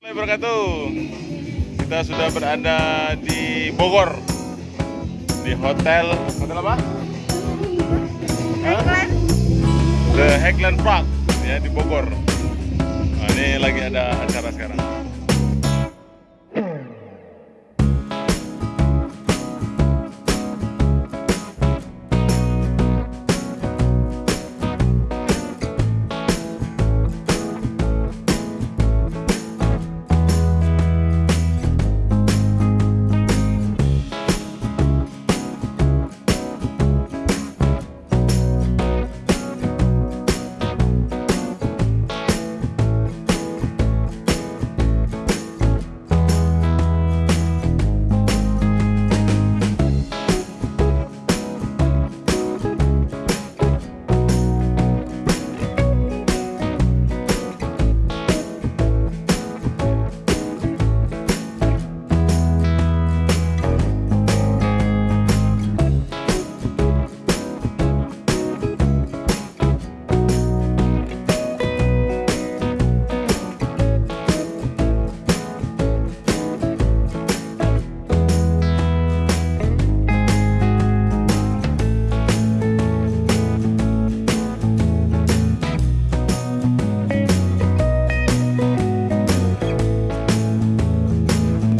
wabarakatuh. Kita sudah berada di Bogor. Di hotel hotel apa? Highland. The Highland Park ya di Bogor. Nah, ini lagi ada acara sekarang.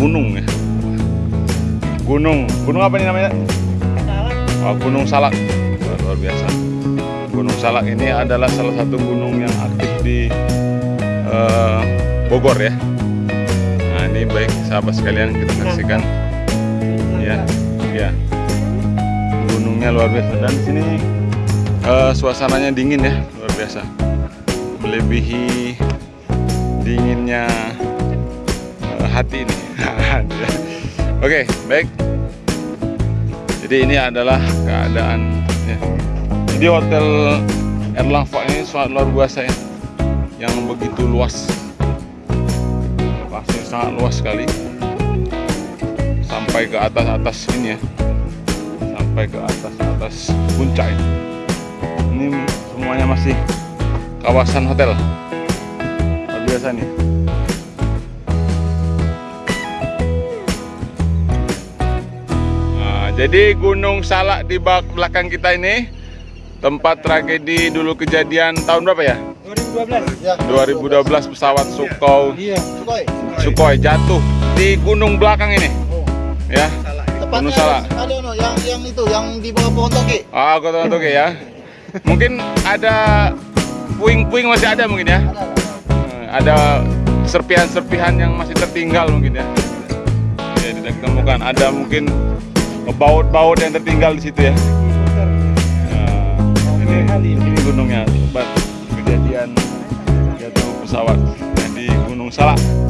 Gunung ya. Gunung. Gunung apa nih namanya? Oh, Gunung Salak. Luar, luar biasa. Gunung Salak ini adalah salah satu gunung yang aktif di eh, Bogor ya. Nah, ini baik sahabat sekalian kita saksikan. Ya, ya. Gunungnya luar biasa dan di sini eh, suasananya dingin ya, luar biasa. Melebihi dinginnya hati ini. Oke, baik. Jadi ini adalah keadaan ya. Jadi hotel Erlang Park ini sangat luar biasa ya. Yang begitu luas. Pasti sangat luas sekali. Sampai ke atas-atas ini ya. Sampai ke atas-atas puncak ini. Ini semuanya masih kawasan hotel. Luar biasa nih. Jadi Gunung Salak di belakang kita ini tempat tragedi dulu kejadian tahun berapa ya? 2012. Ya. 2012 pesawat Sukhoi Iya. Sukhoi. Sukhoi jatuh di gunung belakang ini. Oh. Ya. Tepatnya Gunung Salak. ada no, yang yang itu yang di bawah pohon toge. Ah, aku tahu tuh ya. Mungkin ada puing-puing masih ada mungkin ya. Ada. ada. Ada serpihan-serpihan yang masih tertinggal mungkin ya. Ya, tidak ditemukan. Ada mungkin baut-baut yang tertinggal di situ ya. Nah, ini, ini gunungnya tempat kejadian jatuh pesawat di Gunung Salak.